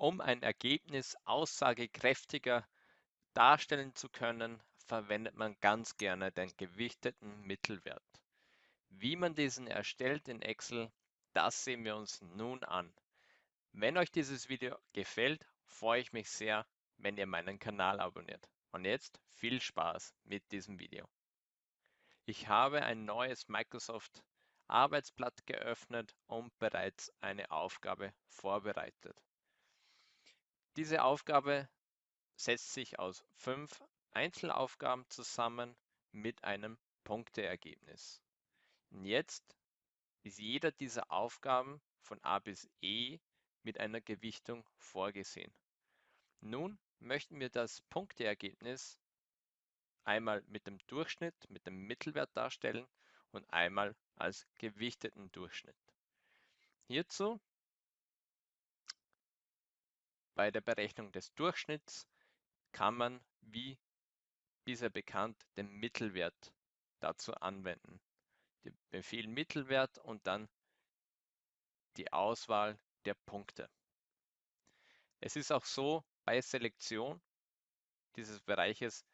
Um ein Ergebnis aussagekräftiger darstellen zu können, verwendet man ganz gerne den gewichteten Mittelwert. Wie man diesen erstellt in Excel, das sehen wir uns nun an. Wenn euch dieses Video gefällt, freue ich mich sehr, wenn ihr meinen Kanal abonniert. Und jetzt viel Spaß mit diesem Video. Ich habe ein neues Microsoft Arbeitsblatt geöffnet und bereits eine Aufgabe vorbereitet. Diese Aufgabe setzt sich aus fünf Einzelaufgaben zusammen mit einem Punkteergebnis. Und jetzt ist jeder dieser Aufgaben von A bis E mit einer Gewichtung vorgesehen. Nun möchten wir das Punkteergebnis einmal mit dem Durchschnitt, mit dem Mittelwert darstellen und einmal als gewichteten Durchschnitt. Hierzu bei der Berechnung des Durchschnitts kann man, wie bisher bekannt, den Mittelwert dazu anwenden. Den Befehl Mittelwert und dann die Auswahl der Punkte. Es ist auch so, bei Selektion dieses Bereiches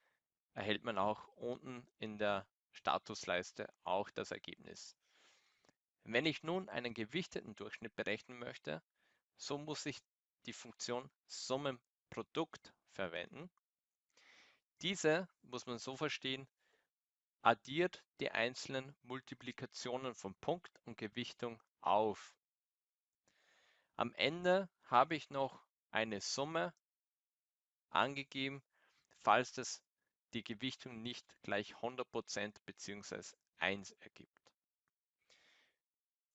erhält man auch unten in der Statusleiste auch das Ergebnis. Wenn ich nun einen gewichteten Durchschnitt berechnen möchte, so muss ich die Funktion Summenprodukt verwenden. Diese muss man so verstehen, addiert die einzelnen Multiplikationen von Punkt und Gewichtung auf. Am Ende habe ich noch eine Summe angegeben, falls das die Gewichtung nicht gleich 100% bzw. 1 ergibt.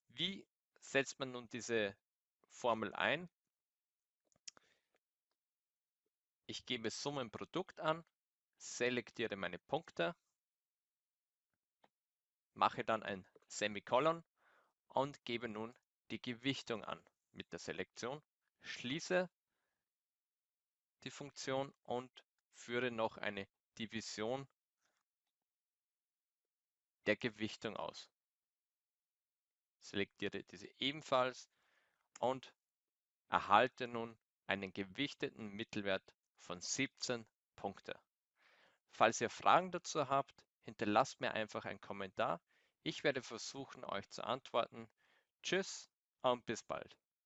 Wie setzt man nun diese Formel ein? Ich gebe Summenprodukt an, selektiere meine Punkte, mache dann ein Semikolon und gebe nun die Gewichtung an mit der Selektion, schließe die Funktion und führe noch eine Division der Gewichtung aus. Selektiere diese ebenfalls und erhalte nun einen gewichteten Mittelwert von 17 Punkte. Falls ihr Fragen dazu habt, hinterlasst mir einfach einen Kommentar. Ich werde versuchen, euch zu antworten. Tschüss und bis bald.